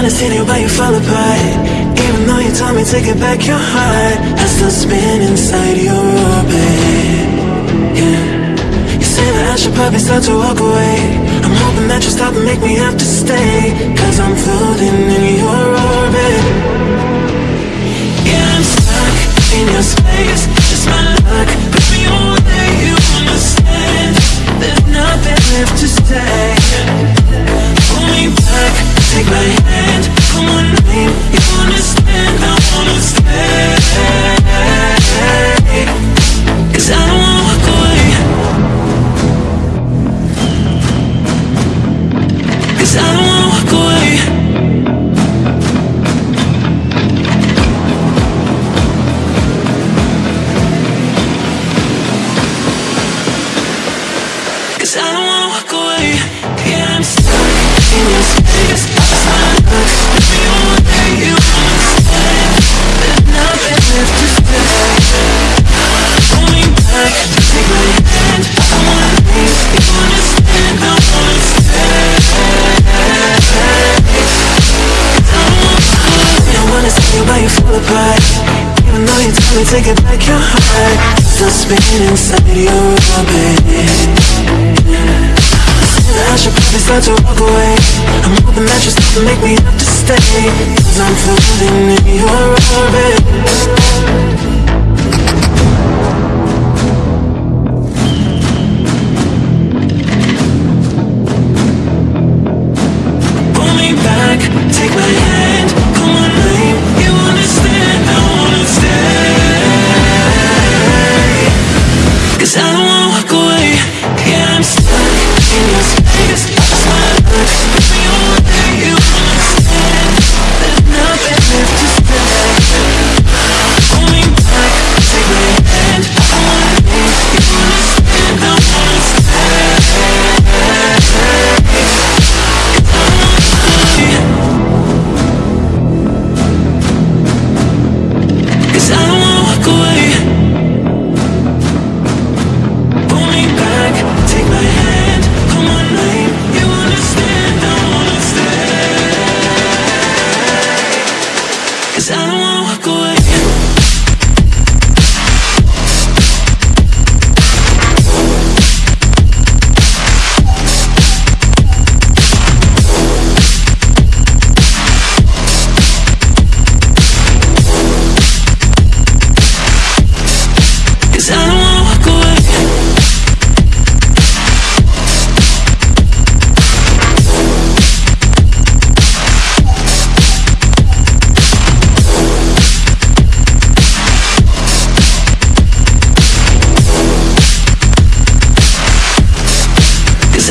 wanna see you, you fall apart. Even though you told me to get back your heart I still spin inside your orbit. Yeah. You say that I should probably start to walk away. I'm hoping that you'll stop and make me have to stay Cause I'm floating in your orbit Cause I don't wanna you to get back your heart Still spinning inside your orbit. I should probably start to walk away. I'm hoping that stop and make me have to stay Cause I'm floating in your orbit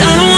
I